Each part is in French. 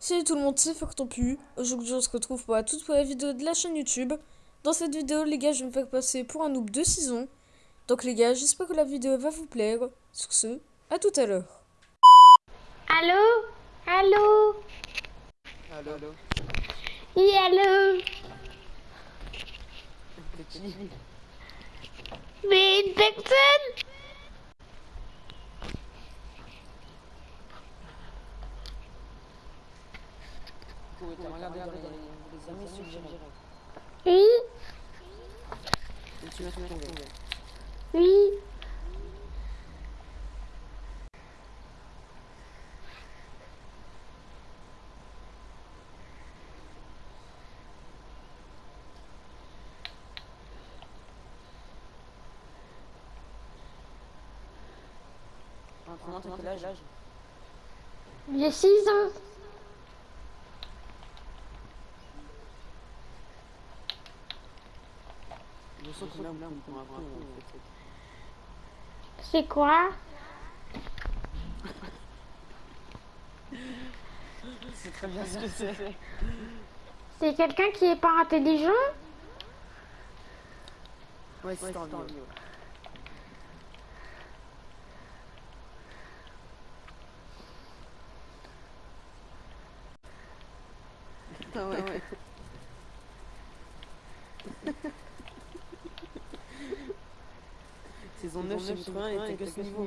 Salut tout le monde, c'est Pu. Aujourd'hui, on se retrouve pour la toute première vidéo de la chaîne YouTube. Dans cette vidéo, les gars, je vais me faire passer pour un noob de saison. Donc les gars, j'espère que la vidéo va vous plaire. Sur ce, à tout à l'heure. Allô? Allô? Allô, allô? Oui, allô? Mais une personne? Regardez, regardez, les amis suggérés. Oui Et tu. Oui Comment âge? J'ai 6 ans. Je sens qu'on a un peu pour un coup, en fait. C'est quoi? C'est très bien ce que c'est. C'est quelqu'un qui est pas intelligent? Ouais, c'est en vidéo. Ah ouais, ouais. Saison 9, chapitre 1, était que ce niveau.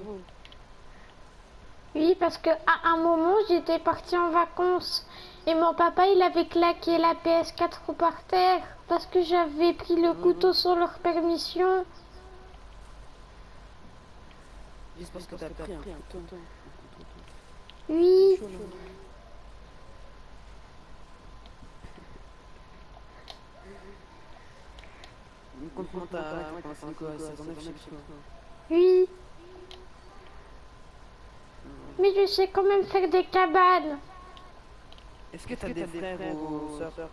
Oui, parce que à un moment, j'étais partie en vacances et mon papa, il avait claqué la PS4 par terre parce que j'avais pris le couteau sans leur permission. Juste parce que t'as pris un couteau. Oui, t'as commencé quoi Saison 9, chapitre 1. Oui. Mais je sais quand même faire des cabanes. Est-ce que t'as des frères ou sœurs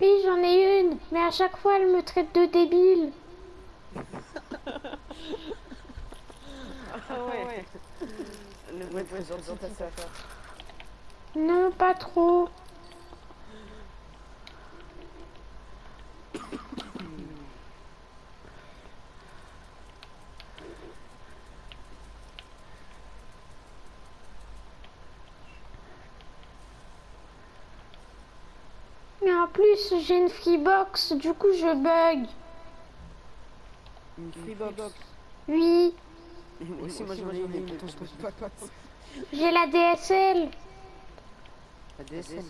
Oui, j'en ai une, mais à chaque fois, elle me traite de débile. Ah ouais. Le vrai trésor de ta sœur. Non, pas trop. En plus, j'ai une freebox, du coup, je bug. Une freebox. Oui, j'ai la DSL. La DSL.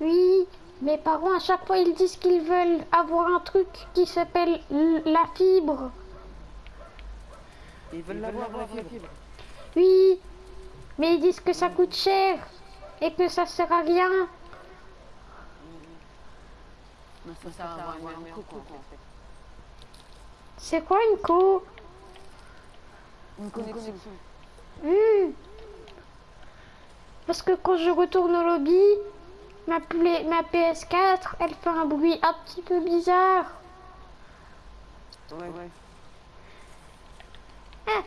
Oui, mes parents, à chaque fois, ils disent qu'ils veulent avoir un truc qui s'appelle la fibre. Ils veulent l'avoir la fibre. Oui, mais ils disent que ça coûte cher et que ça sert à rien. Non, ça sert à avoir un coco en fait. C'est quoi une co Une connexion. Hmm. Parce que quand je retourne au lobby, ma, play- ma PS4, elle fait un bruit un petit peu bizarre. Ouais, ouais. Ah.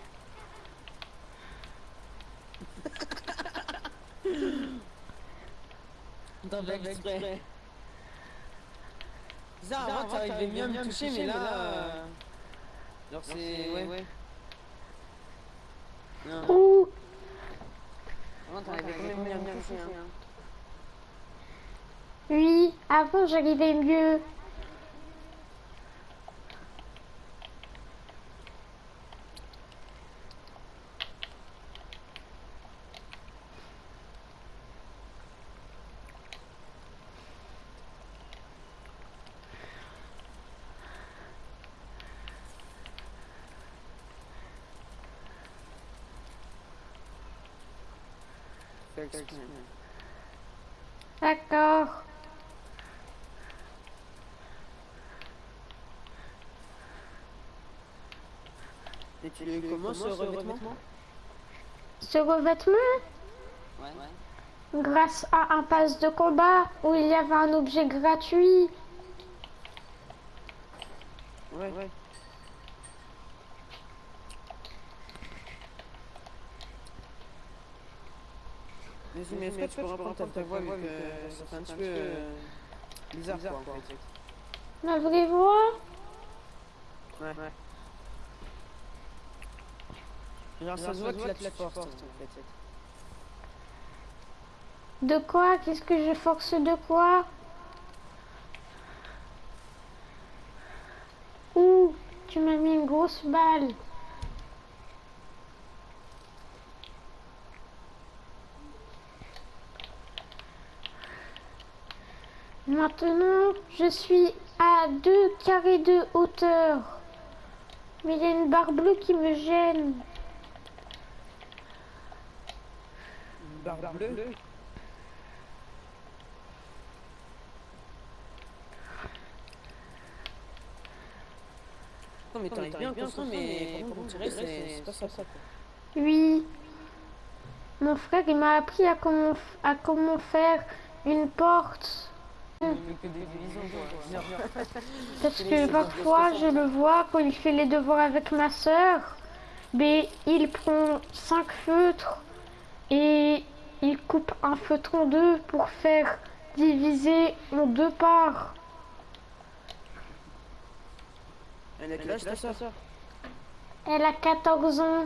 Dans exprès. Bizarre, avant t'arrivais bien à me toucher, mais là. euh, Genre c'est. Ouais, ouais. Non. Avant t'arrivais quand même bien me toucher. Hein. oui, avant j'arrivais mieux. D'accord. Et tu le commences ce revêtement? Ce revêtement, Ouais. ouais. grâce à un pass de combat où il y avait un objet gratuit. Ouais, ouais. Mais mais est-ce que tu peux reprendre ta voix vu que ça fait un petit peu euh, bizarre quoi en fait. Ma vraie voix Ouais. Genre ça se voit que tu forces en fait. De quoi? Qu'est-ce que je force de quoi? Ouh, tu m'as mis une grosse balle. Maintenant, je suis à 2 carrés de hauteur. Mais il y a une barre bleue qui me gêne. Une barre bleue. Non mais t'arrives bien, bien, mais par contre, on dirait c'est pas ça, ça quoi. Oui. Mon frère, il m'a appris à comment, à comment faire une porte. Parce que parfois, je le vois quand il fait les devoirs avec ma sœur. Mais il prend cinq feutres et il coupe un feutre en deux pour faire diviser en deux parts. Elle a quel âge ta soeur Elle a 14 ans.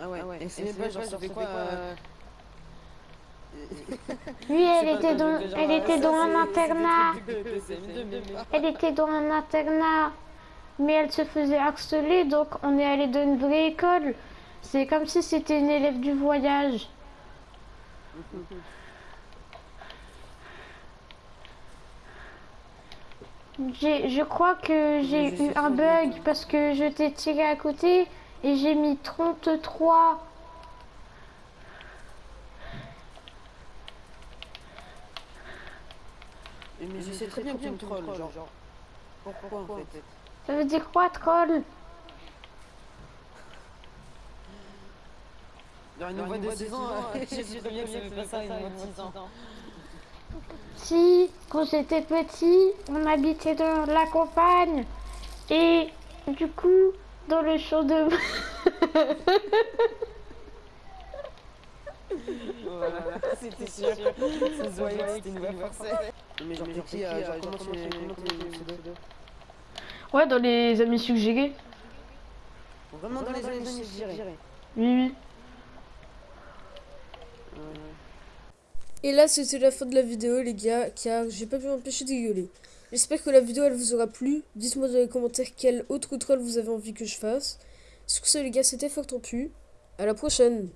Ah ouais, et c'est pas genre ça fait quoi euh... Oui, elle était dans, elle était dans un internat. trucs de- de CM2, mais pas. Elle était dans un internat, mais elle se faisait harceler, donc on est allé dans une vraie école. C'est comme si c'était une élève du voyage. J'ai- Je crois que j'ai eu un bug parce que je t'ai tiré à côté et j'ai mis 33. Mais je sais très bien que tu me trolles, genre. Pourquoi en fait? Ça veut dire quoi, troll? Genre une voix de 6 ans, je sais très bien que ça fait pas ça, une voix de 6 ans. Si, quand j'étais petit, on habitait dans la campagne. Et du coup, dans le champ de... Voilà, c'était sûr. Ça se voyait que c'était une voix forcée. Mais genre, t'es qui, comment tu Ouais, dans les amis suggérés. Vraiment dans les années suggérées. Oui, oui. Et là, c'était la fin de la vidéo, les gars, car j'ai pas pu m'empêcher de rigoler. J'espère que la vidéo, elle vous aura plu. Dites-moi dans les commentaires quel autre troll vous avez envie que je fasse. Sur ce, les gars, c'était Fort Pu. À la prochaine